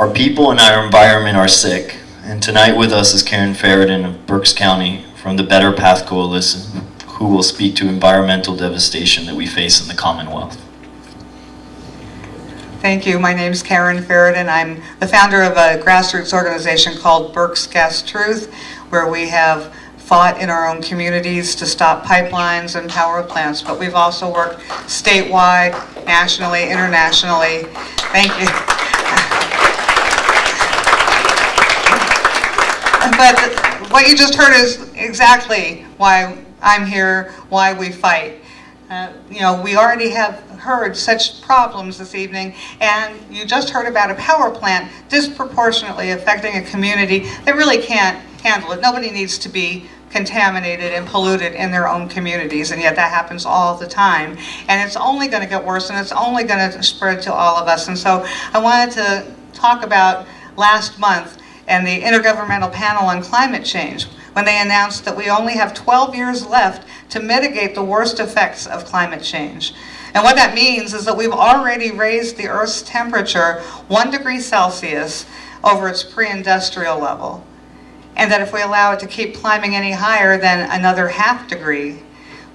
Our people and our environment are sick, and tonight with us is Karen Feridun of Berks County from the Better Path Coalition, who will speak to environmental devastation that we face in the Commonwealth. Thank you. My name is Karen Feridun. I'm the founder of a grassroots organization called Berks Gas Truth, where we have fought in our own communities to stop pipelines and power plants, but we've also worked statewide, nationally, internationally. Thank you. But what you just heard is exactly why I'm here, why we fight. Uh, you know, we already have heard such problems this evening, and you just heard about a power plant disproportionately affecting a community that really can't handle it. Nobody needs to be contaminated and polluted in their own communities, and yet that happens all the time. And it's only going to get worse, and it's only going to spread to all of us. And so I wanted to talk about last month and the Intergovernmental Panel on Climate Change when they announced that we only have 12 years left to mitigate the worst effects of climate change. And what that means is that we've already raised the Earth's temperature one degree Celsius over its pre-industrial level. And that if we allow it to keep climbing any higher than another half degree,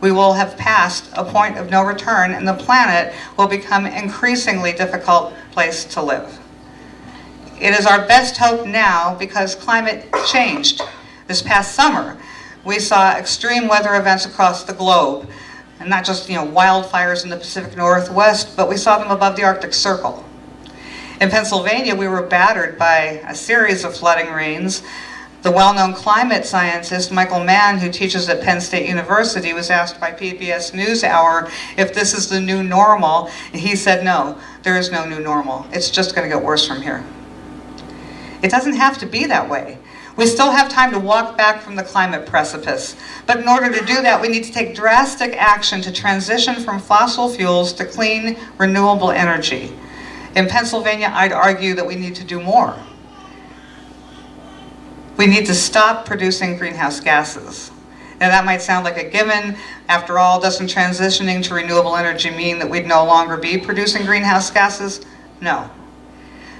we will have passed a point of no return and the planet will become increasingly difficult place to live. It is our best hope now because climate changed. This past summer, we saw extreme weather events across the globe, and not just you know wildfires in the Pacific Northwest, but we saw them above the Arctic Circle. In Pennsylvania, we were battered by a series of flooding rains. The well-known climate scientist Michael Mann, who teaches at Penn State University, was asked by PBS NewsHour if this is the new normal. And he said, no, there is no new normal. It's just going to get worse from here. It doesn't have to be that way. We still have time to walk back from the climate precipice. But in order to do that, we need to take drastic action to transition from fossil fuels to clean, renewable energy. In Pennsylvania, I'd argue that we need to do more. We need to stop producing greenhouse gases. Now that might sound like a given. After all, doesn't transitioning to renewable energy mean that we'd no longer be producing greenhouse gases? No.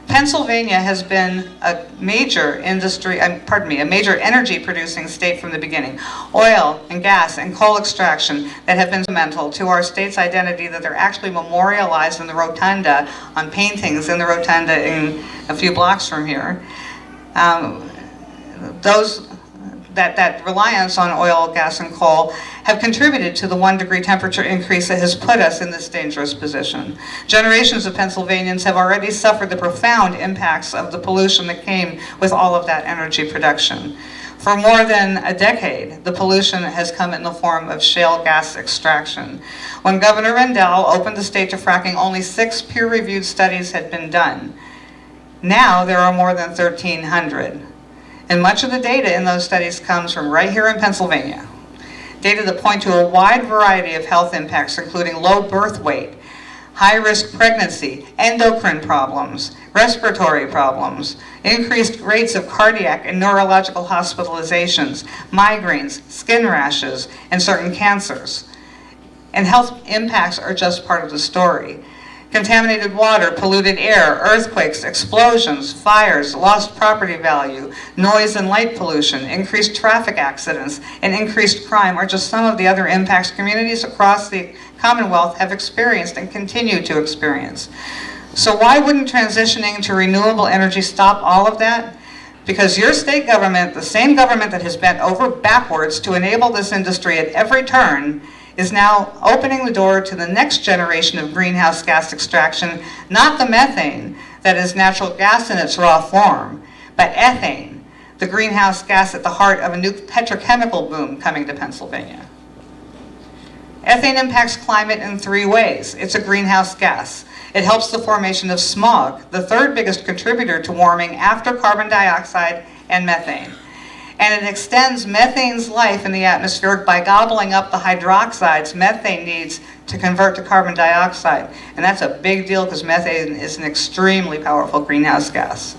Pennsylvania has been a major industry, uh, pardon me, a major energy producing state from the beginning. Oil and gas and coal extraction that have been fundamental to our state's identity that they're actually memorialized in the rotunda on paintings in the rotunda in a few blocks from here. Um, those that, that reliance on oil, gas, and coal have contributed to the one degree temperature increase that has put us in this dangerous position. Generations of Pennsylvanians have already suffered the profound impacts of the pollution that came with all of that energy production. For more than a decade, the pollution has come in the form of shale gas extraction. When Governor Rendell opened the state to fracking, only six peer-reviewed studies had been done. Now there are more than 1,300. And much of the data in those studies comes from right here in Pennsylvania. Data that point to a wide variety of health impacts, including low birth weight, high-risk pregnancy, endocrine problems, respiratory problems, increased rates of cardiac and neurological hospitalizations, migraines, skin rashes, and certain cancers. And health impacts are just part of the story. Contaminated water, polluted air, earthquakes, explosions, fires, lost property value, noise and light pollution, increased traffic accidents, and increased crime are just some of the other impacts communities across the Commonwealth have experienced and continue to experience. So why wouldn't transitioning to renewable energy stop all of that? Because your state government, the same government that has bent over backwards to enable this industry at every turn, is now opening the door to the next generation of greenhouse gas extraction, not the methane that is natural gas in its raw form, but ethane, the greenhouse gas at the heart of a new petrochemical boom coming to Pennsylvania. Ethane impacts climate in three ways. It's a greenhouse gas. It helps the formation of smog, the third biggest contributor to warming after carbon dioxide and methane and it extends methane's life in the atmosphere by gobbling up the hydroxides methane needs to convert to carbon dioxide. And that's a big deal because methane is an extremely powerful greenhouse gas.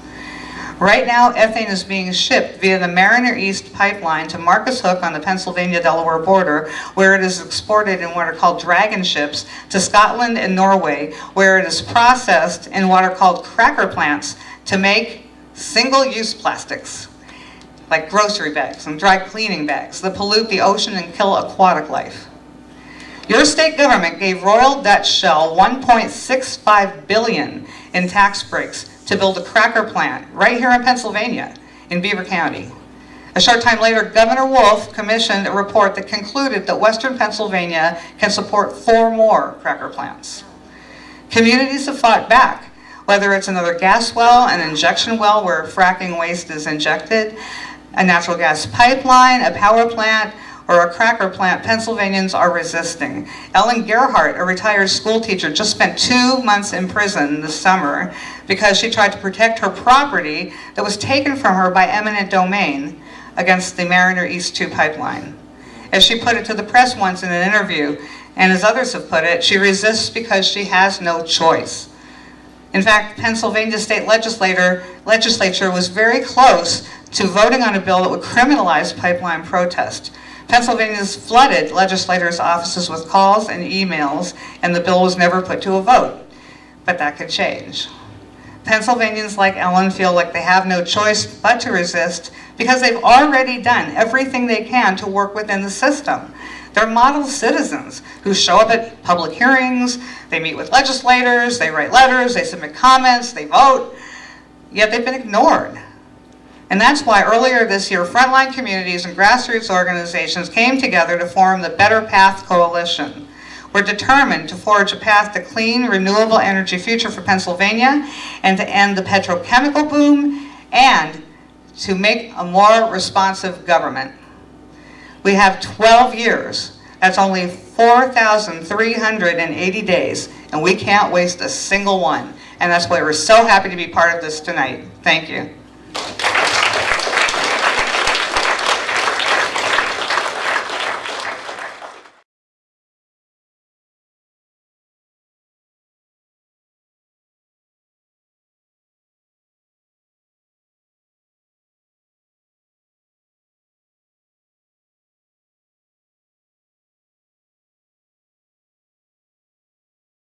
Right now, ethane is being shipped via the Mariner East pipeline to Marcus Hook on the Pennsylvania-Delaware border, where it is exported in what are called dragon ships to Scotland and Norway, where it is processed in what are called cracker plants to make single-use plastics, like grocery bags and dry cleaning bags that pollute the ocean and kill aquatic life. Your state government gave Royal Dutch Shell 1.65 billion in tax breaks to build a cracker plant right here in Pennsylvania, in Beaver County. A short time later, Governor Wolf commissioned a report that concluded that western Pennsylvania can support four more cracker plants. Communities have fought back, whether it's another gas well, an injection well where fracking waste is injected, a natural gas pipeline, a power plant, or a cracker plant, Pennsylvanians are resisting. Ellen Gerhart, a retired school teacher, just spent two months in prison this summer because she tried to protect her property that was taken from her by eminent domain against the Mariner East 2 pipeline. As she put it to the press once in an interview, and as others have put it, she resists because she has no choice. In fact, Pennsylvania state legislator, legislature was very close to voting on a bill that would criminalize pipeline protest. Pennsylvania's flooded legislators' offices with calls and emails, and the bill was never put to a vote. But that could change. Pennsylvanians like Ellen feel like they have no choice but to resist because they've already done everything they can to work within the system. They're model citizens who show up at public hearings, they meet with legislators, they write letters, they submit comments, they vote, yet they've been ignored. And that's why earlier this year, frontline communities and grassroots organizations came together to form the Better Path Coalition. We're determined to forge a path to clean, renewable energy future for Pennsylvania and to end the petrochemical boom and to make a more responsive government. We have 12 years. That's only 4,380 days, and we can't waste a single one. And that's why we're so happy to be part of this tonight. Thank you.